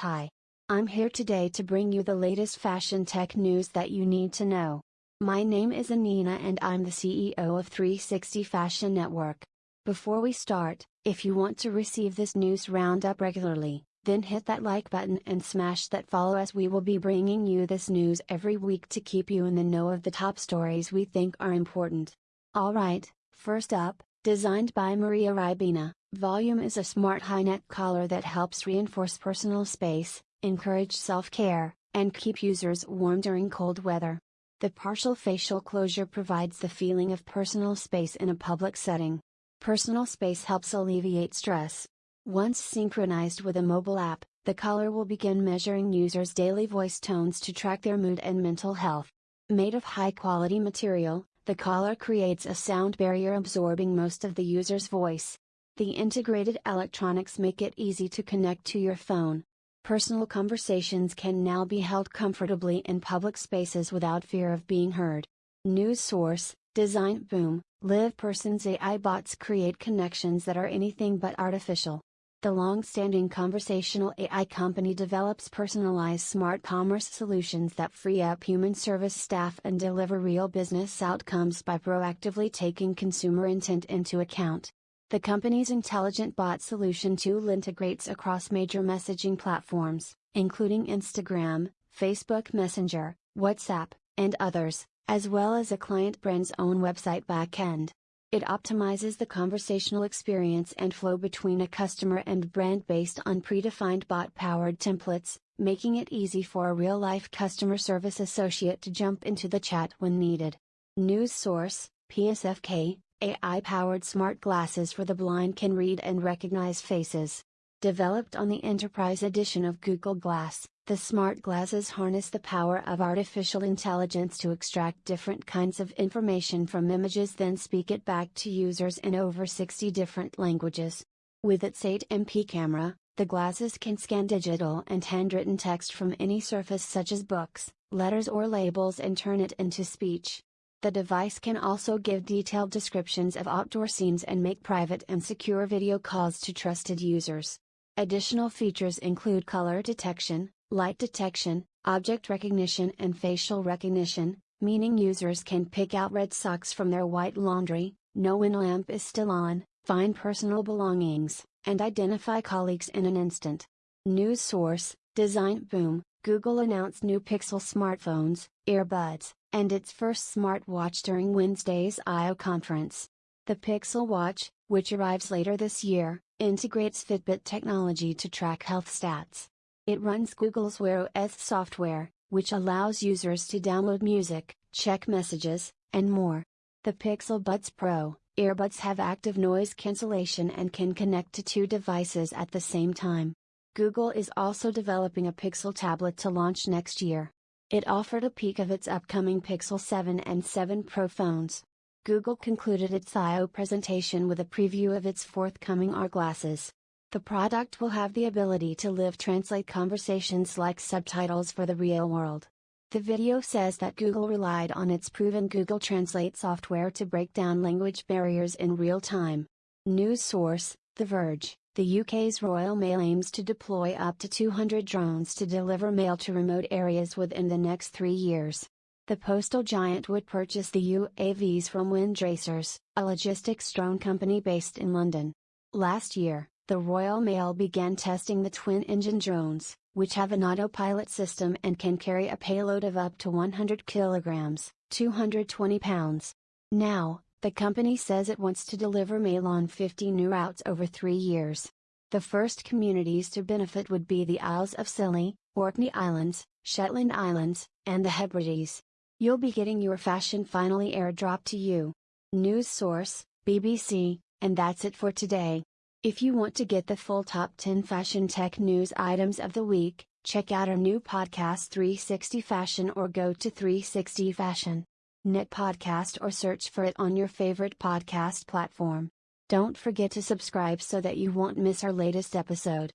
Hi. I'm here today to bring you the latest fashion tech news that you need to know. My name is Anina and I'm the CEO of 360 Fashion Network. Before we start, if you want to receive this news roundup regularly, then hit that like button and smash that follow as we will be bringing you this news every week to keep you in the know of the top stories we think are important. Alright, first up, designed by Maria Rybina, Volume is a smart high neck collar that helps reinforce personal space, encourage self care, and keep users warm during cold weather. The partial facial closure provides the feeling of personal space in a public setting. Personal space helps alleviate stress, once synchronized with a mobile app, the collar will begin measuring users' daily voice tones to track their mood and mental health. Made of high quality material, the collar creates a sound barrier absorbing most of the user's voice. The integrated electronics make it easy to connect to your phone. Personal conversations can now be held comfortably in public spaces without fear of being heard. News source Design Boom LivePerson's AI bots create connections that are anything but artificial. The long-standing conversational AI company develops personalized smart commerce solutions that free up human service staff and deliver real business outcomes by proactively taking consumer intent into account. The company's intelligent bot solution tool integrates across major messaging platforms, including Instagram, Facebook Messenger, WhatsApp, and others, as well as a client brand's own website backend. It optimizes the conversational experience and flow between a customer and brand based on predefined bot powered templates, making it easy for a real life customer service associate to jump into the chat when needed. News source PSFK AI powered smart glasses for the blind can read and recognize faces. Developed on the Enterprise Edition of Google Glass, the smart glasses harness the power of artificial intelligence to extract different kinds of information from images then speak it back to users in over 60 different languages. With its 8MP camera, the glasses can scan digital and handwritten text from any surface such as books, letters or labels and turn it into speech. The device can also give detailed descriptions of outdoor scenes and make private and secure video calls to trusted users. Additional features include color detection, light detection, object recognition and facial recognition, meaning users can pick out red socks from their white laundry, know when lamp is still on, find personal belongings, and identify colleagues in an instant. News source, designboom, Google announced new Pixel smartphones, earbuds, and its first smartwatch during Wednesday's I/O conference. The Pixel Watch, which arrives later this year, integrates Fitbit technology to track health stats. It runs Google's Wear OS software, which allows users to download music, check messages, and more. The Pixel Buds Pro earbuds have active noise cancellation and can connect to two devices at the same time. Google is also developing a Pixel tablet to launch next year. It offered a peek of its upcoming Pixel 7 and 7 Pro phones. Google concluded its I/O presentation with a preview of its forthcoming AR glasses. The product will have the ability to live translate conversations like subtitles for the real world. The video says that Google relied on its proven Google Translate software to break down language barriers in real time. News source The Verge The UK's Royal Mail aims to deploy up to 200 drones to deliver mail to remote areas within the next three years the postal giant would purchase the UAVs from Windracers, a logistics drone company based in London. Last year, the Royal Mail began testing the twin engine drones, which have an autopilot system and can carry a payload of up to 100 kilograms, 220 pounds. Now, the company says it wants to deliver mail on 50 new routes over three years. The first communities to benefit would be the Isles of Scilly, Orkney Islands, Shetland Islands, and the Hebrides. You'll be getting your fashion finally airdropped to you. News source, BBC, and that's it for today. If you want to get the full top 10 fashion tech news items of the week, check out our new podcast 360 Fashion or go to 360 Fashion. Net podcast or search for it on your favorite podcast platform. Don't forget to subscribe so that you won't miss our latest episode.